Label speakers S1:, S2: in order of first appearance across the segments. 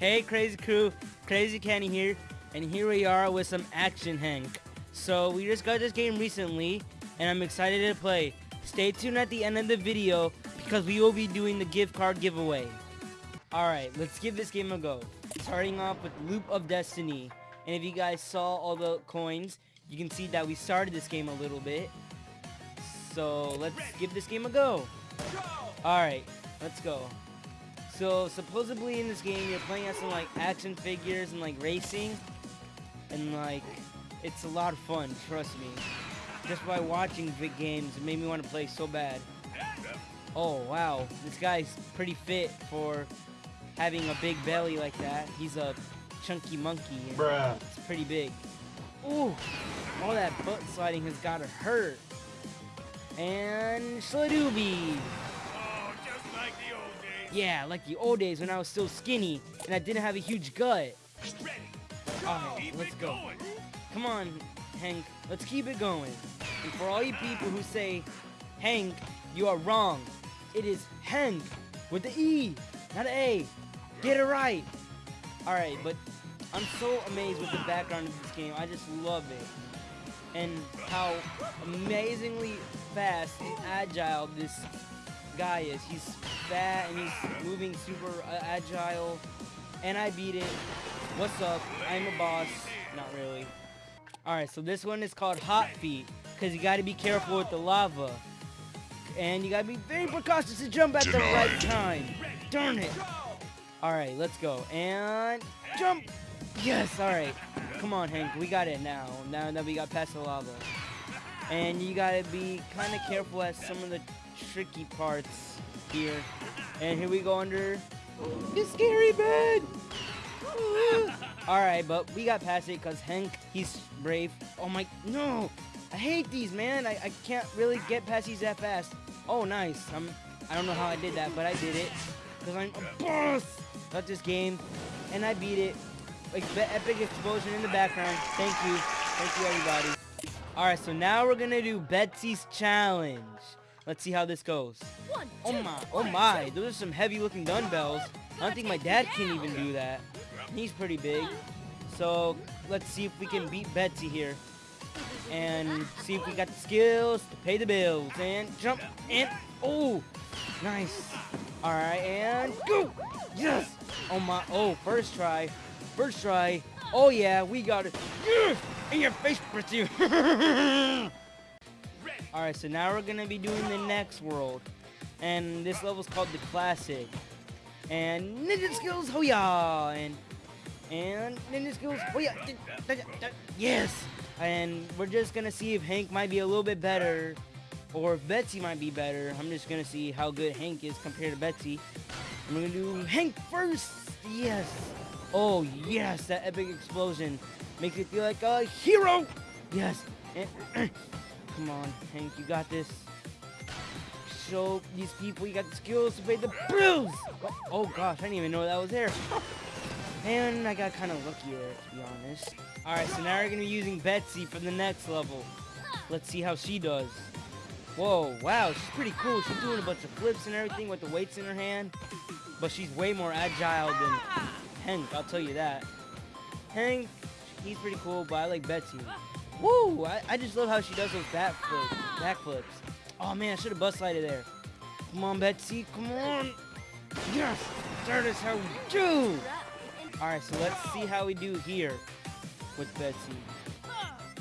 S1: Hey Crazy Crew, Crazy Kenny here, and here we are with some Action Hank. So we just got this game recently, and I'm excited to play. Stay tuned at the end of the video, because we will be doing the gift card giveaway. Alright, let's give this game a go. Starting off with Loop of Destiny, and if you guys saw all the coins, you can see that we started this game a little bit. So let's give this game a go. Alright, let's go. So supposedly in this game you're playing as some like action figures and like racing and like it's a lot of fun, trust me. Just by watching big games it made me want to play so bad. Oh wow, this guy's pretty fit for having a big belly like that. He's a chunky monkey.
S2: Bruh.
S1: It's pretty big. Ooh, all that butt sliding has gotta hurt. And Sladooby. Yeah, like the old days when I was still skinny and I didn't have a huge gut. Alright, let's go. Come on, Hank, let's keep it going. And for all you people who say, Hank, you are wrong. It is Henk with the E, not an A. Get it right. Alright, but I'm so amazed with the background of this game. I just love it. And how amazingly fast and agile this guy is. He's fat and he's moving super uh, agile. And I beat it. What's up? I'm a boss. Not really. Alright, so this one is called Hot Feet. Because you gotta be careful with the lava. And you gotta be very precautious to jump at the right time. Darn it. Alright, let's go. And jump! Yes, alright. Come on, Hank. We got it now. Now that we got past the lava. And you gotta be kind of careful at some of the tricky parts here. And here we go under the scary bed. Alright, but we got past it because Hank, he's brave. Oh my, no! I hate these, man. I, I can't really get past these that fast. Oh, nice. I'm, I don't know how I did that, but I did it. Because I'm a boss at this game. And I beat it. Like, epic explosion in the background. Thank you. Thank you, everybody. Alright, so now we're going to do Betsy's Challenge. Let's see how this goes. Oh my, oh my, those are some heavy looking dumbbells. I don't think my dad can even do that. He's pretty big. So let's see if we can beat Betsy here. And see if we got the skills to pay the bills. And jump and oh nice. Alright, and go! Yes! Oh my oh first try. First try. Oh yeah, we got it. In your face, Betsy! Alright, so now we're gonna be doing the next world. And this level's called the classic. And ninja skills, yeah! And and ninja skills, yeah! Yes! And we're just gonna see if Hank might be a little bit better. Or if Betsy might be better. I'm just gonna see how good Hank is compared to Betsy. We're gonna do Hank first! Yes! Oh yes, that epic explosion makes me feel like a hero! Yes! And Come on, Hank, you got this. Show these people you got the skills to pay the bills! Oh, oh gosh, I didn't even know that was there. And I got kind of lucky there, to be honest. Alright, so now we're going to be using Betsy for the next level. Let's see how she does. Whoa, wow, she's pretty cool. She's doing a bunch of flips and everything with the weights in her hand. But she's way more agile than Hank, I'll tell you that. Hank, he's pretty cool, but I like Betsy. Woo! I, I just love how she does those back ah. flips, backflips. Oh man, I should have bus slided there. Come on, Betsy, come on! Yes! That is how we do! Alright, so let's see how we do here with Betsy.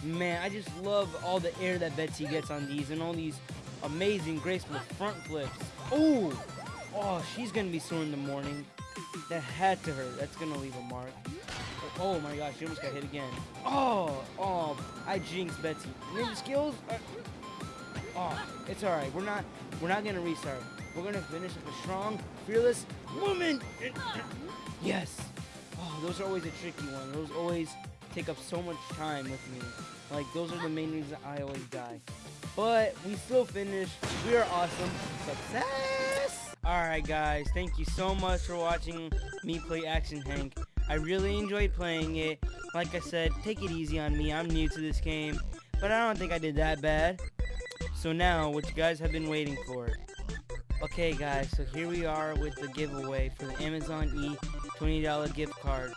S1: Man, I just love all the air that Betsy gets on these and all these amazing graceful front flips. Oh! Oh, she's gonna be sore in the morning. That had to hurt. That's gonna leave a mark. Oh, oh my gosh, she almost got hit again. Oh, oh, I jinxed Betsy. Ninja skills? Uh, oh, it's alright. We're not, we're not gonna restart. We're gonna finish with a strong, fearless woman. Yes. Oh, those are always a tricky one. Those always take up so much time with me. Like, those are the main reasons I always die. But we still finished. We are awesome. Success! Alright guys, thank you so much for watching me play Action Hank. I really enjoyed playing it. Like I said, take it easy on me. I'm new to this game. But I don't think I did that bad. So now, what you guys have been waiting for. Okay, guys, so here we are with the giveaway for the Amazon E $20 gift card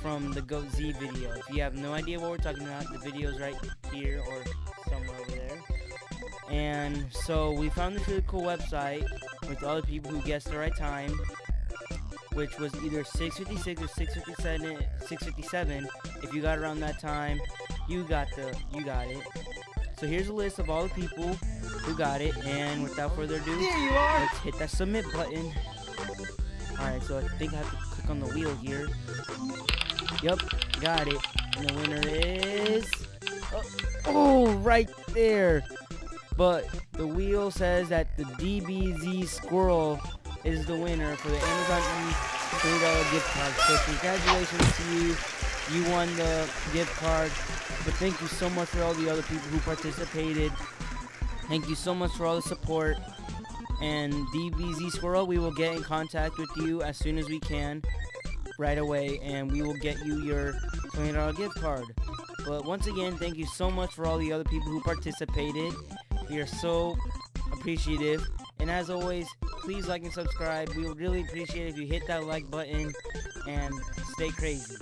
S1: from the Goat Z video. If you have no idea what we're talking about, the video is right here or somewhere over there. And so we found this really cool website with all the people who guessed the right time, which was either 656 or 657. 657. If you got around that time, you got the you got it. So here's a list of all the people who got it, and without further ado,
S2: There you are.
S1: let's hit that submit button. Alright, so I think I have to click on the wheel here. Yep, got it. And the winner is... Oh, oh, right there. But the wheel says that the DBZ Squirrel is the winner for the Amazon E $20 gift card. So congratulations to you. You won the gift card. But thank you so much for all the other people who participated. Thank you so much for all the support. And DBZ Squirrel, we will get in contact with you as soon as we can, right away, and we will get you your $20 gift card. But once again, thank you so much for all the other people who participated. We are so appreciative. And as always, please like and subscribe. We would really appreciate if you hit that like button and stay crazy.